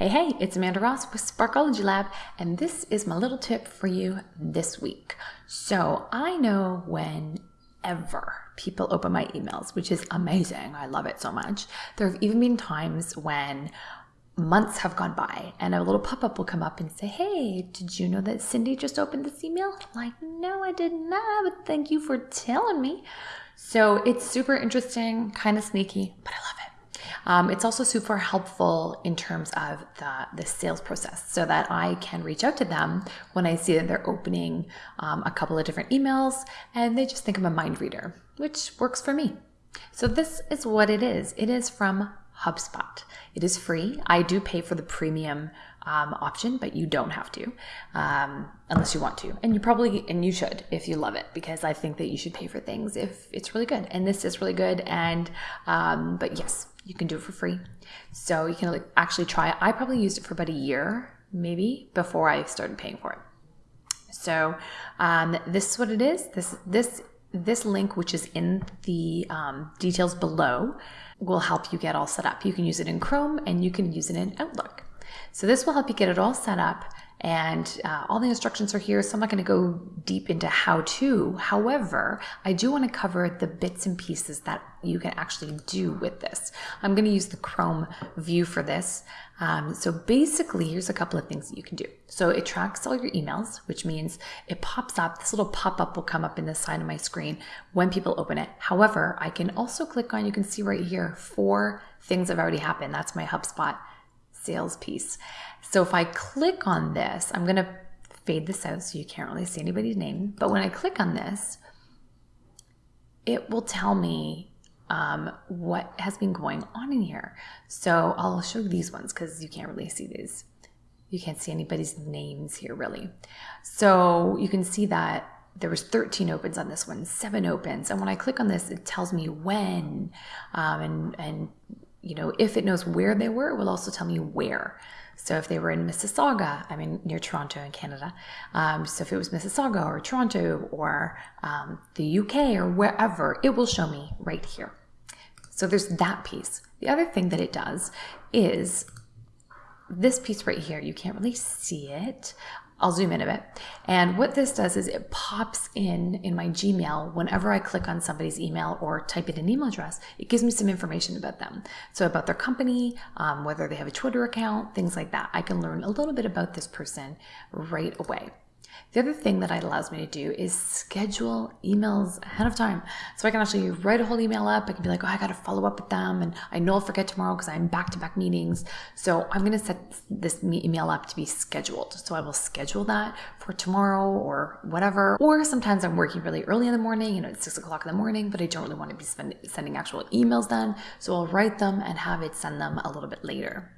Hey, hey, it's Amanda Ross with Sparkology Lab, and this is my little tip for you this week. So, I know whenever people open my emails, which is amazing, I love it so much, there have even been times when months have gone by and a little pop up will come up and say, Hey, did you know that Cindy just opened this email? Like, no, I did not, but thank you for telling me. So, it's super interesting, kind of sneaky, but I love it. Um, it's also super helpful in terms of the, the sales process so that I can reach out to them when I see that they're opening um, a couple of different emails and they just think I'm a mind reader, which works for me. So, this is what it is it is from HubSpot. It is free. I do pay for the premium um, option, but you don't have to um, unless you want to. And you probably, and you should if you love it, because I think that you should pay for things if it's really good. And this is really good. And, um, but yes, you can do it for free. So you can actually try it. I probably used it for about a year, maybe, before I started paying for it. So um, this is what it is. This this this link, which is in the um, details below, will help you get all set up. You can use it in Chrome and you can use it in Outlook. So this will help you get it all set up and uh, all the instructions are here, so I'm not going to go deep into how to. However, I do want to cover the bits and pieces that you can actually do with this. I'm going to use the Chrome view for this. Um, so basically, here's a couple of things that you can do. So it tracks all your emails, which means it pops up. This little pop up will come up in the side of my screen when people open it. However, I can also click on, you can see right here, four things have already happened. That's my HubSpot sales piece. So if I click on this, I'm going to fade this out so you can't really see anybody's name. But when I click on this, it will tell me um, what has been going on in here. So I'll show you these ones because you can't really see these. You can't see anybody's names here really. So you can see that there was 13 opens on this one, seven opens. And when I click on this, it tells me when um, and, and you know, if it knows where they were, it will also tell me where. So if they were in Mississauga, I mean, near Toronto in Canada. Um, so if it was Mississauga or Toronto or um, the UK or wherever, it will show me right here. So there's that piece. The other thing that it does is this piece right here. You can't really see it. I'll zoom in a bit. And what this does is it pops in in my Gmail whenever I click on somebody's email or type in an email address. It gives me some information about them. So about their company, um, whether they have a Twitter account, things like that. I can learn a little bit about this person right away. The other thing that it allows me to do is schedule emails ahead of time. So I can actually write a whole email up. I can be like, oh, I got to follow up with them. And I know I'll forget tomorrow because I'm back to back meetings. So I'm going to set this email up to be scheduled. So I will schedule that for tomorrow or whatever. Or sometimes I'm working really early in the morning, you know, it's six o'clock in the morning, but I don't really want to be spend- sending actual emails then. So I'll write them and have it send them a little bit later.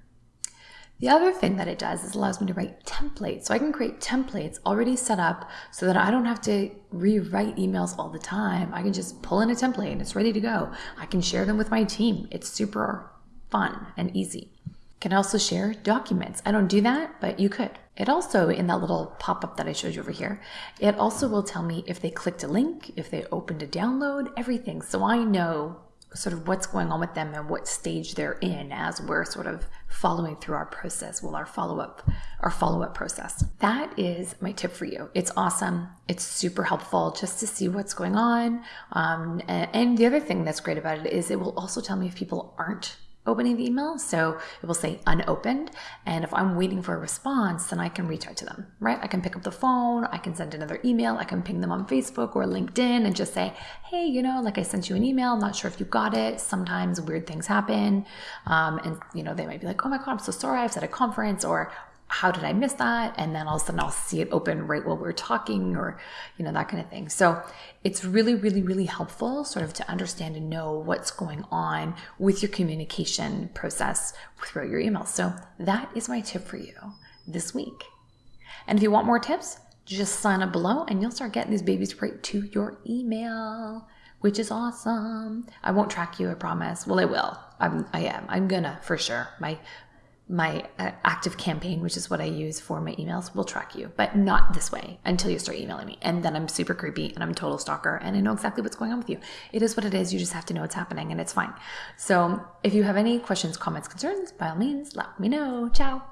The other thing that it does is allows me to write templates. So I can create templates already set up so that I don't have to rewrite emails all the time. I can just pull in a template and it's ready to go. I can share them with my team. It's super fun and easy. Can also share documents. I don't do that, but you could. It also, in that little pop up that I showed you over here, it also will tell me if they clicked a link, if they opened a download, everything. So I know sort of what's going on with them and what stage they're in as we're sort of following through our process well our follow-up our follow-up process. That is my tip for you. It's awesome. It's super helpful just to see what's going on. Um, and, and the other thing that's great about it is it will also tell me if people aren't opening the email. So it will say unopened. And if I'm waiting for a response, then I can reach out to them, right? I can pick up the phone, I can send another email, I can ping them on Facebook or LinkedIn and just say, hey, you know, like I sent you an email, I'm not sure if you got it. Sometimes weird things happen. Um, and, you know, they might be like, oh my God, I'm so sorry, I was at a conference or how did I miss that? And then all of a sudden I'll see it open right while we're talking or, you know, that kind of thing. So it's really, really, really helpful sort of to understand and know what's going on with your communication process throughout your emails. So that is my tip for you this week. And if you want more tips, just sign up below and you'll start getting these babies right to your email which is awesome. I won't track you, I promise. Well, I will. I'm, I am. I'm gonna for sure. My my uh, ActiveCampaign, which is what I use for my emails, will track you, but not this way until you start emailing me. And then I'm super creepy and I'm a total stalker and I know exactly what's going on with you. It is what it is. You just have to know what's happening and it's fine. So if you have any questions, comments, concerns, by all means, let me know. Ciao.